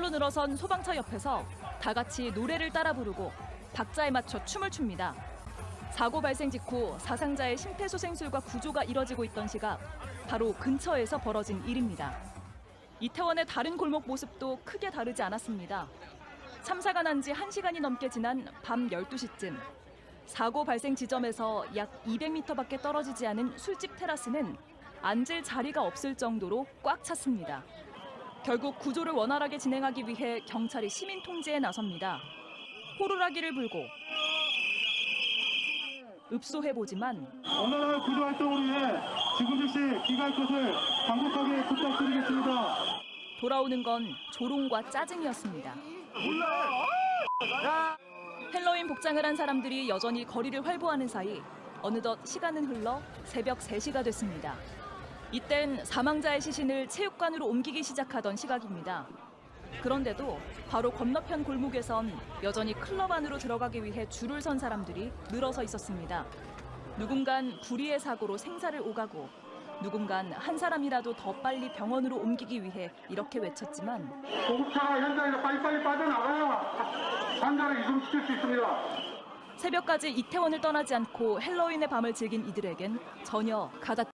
줄로 늘어선 소방차 옆에서 다 같이 노래를 따라 부르고 박자에 맞춰 춤을 춥니다. 사고 발생 직후 사상자의 심폐소생술과 구조가 이뤄지고 있던 시각 바로 근처에서 벌어진 일입니다. 이태원의 다른 골목 모습도 크게 다르지 않았습니다. 참사가 난 지 1시간이 넘게 지난 밤 12시쯤 사고 발생 지점에서 약 200m밖에 떨어지지 않은 술집 테라스는 앉을 자리가 없을 정도로 꽉 찼습니다. 결국 구조를 원활하게 진행하기 위해 경찰이 시민 통제에 나섭니다. 호루라기를 불고 읍소해 보지만 원활한 구조 활동을 위해 지금 즉시 귀가할 것을 강력하게 부탁드리겠습니다. 돌아오는 건 조롱과 짜증이었습니다. 헬로윈 복장을 한 사람들이 여전히 거리를 활보하는 사이 어느덧 시간은 흘러 새벽 3시가 됐습니다. 이땐 사망자의 시신을 체육관으로 옮기기 시작하던 시각입니다. 그런데도 바로 건너편 골목에선 여전히 클럽 안으로 들어가기 위해 줄을 선 사람들이 늘어서 있었습니다. 누군간 불의의 사고로 생사를 오가고 누군간 한 사람이라도 더 빨리 병원으로 옮기기 위해 이렇게 외쳤지만 구급차가 현장에서 빨리빨리 빠져나가야 환자를 이송시킬 수 있습니다. 새벽까지 이태원을 떠나지 않고 헬로윈의 밤을 즐긴 이들에겐 전혀 가다